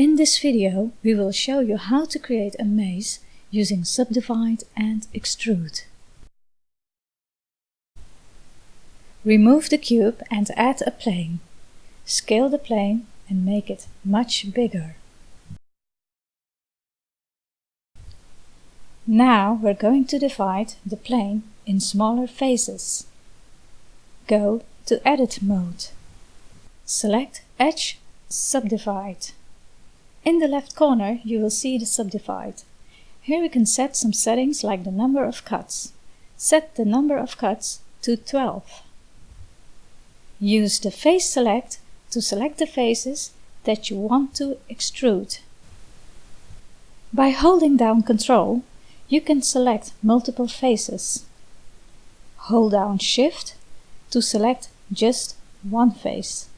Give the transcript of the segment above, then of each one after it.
In this video, we will show you how to create a maze using Subdivide and Extrude. Remove the cube and add a plane. Scale the plane and make it much bigger. Now we're going to divide the plane in smaller faces. Go to Edit mode. Select Edge Subdivide. In the left corner you will see the Subdivide. Here we can set some settings like the number of cuts. Set the number of cuts to 12. Use the Face Select to select the faces that you want to extrude. By holding down Ctrl, you can select multiple faces. Hold down Shift to select just one face.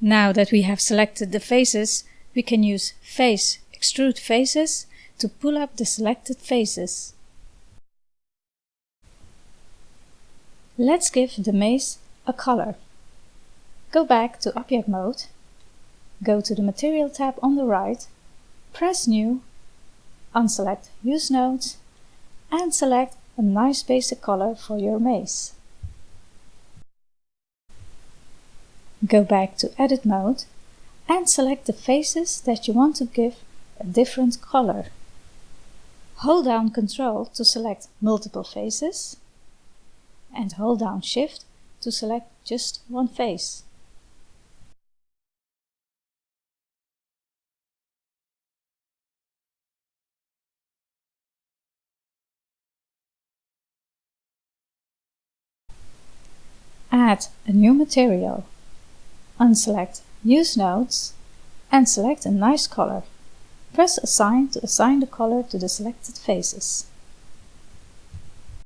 Now that we have selected the faces, we can use Face Extrude Faces to pull up the selected faces. Let's give the maze a color. Go back to Object Mode, go to the Material tab on the right, press New, unselect Use Nodes and select a nice basic color for your maze. Go back to Edit mode and select the faces that you want to give a different color. Hold down Ctrl to select multiple faces and hold down Shift to select just one face. Add a new material unselect Use Nodes and select a nice color. Press Assign to assign the color to the selected faces.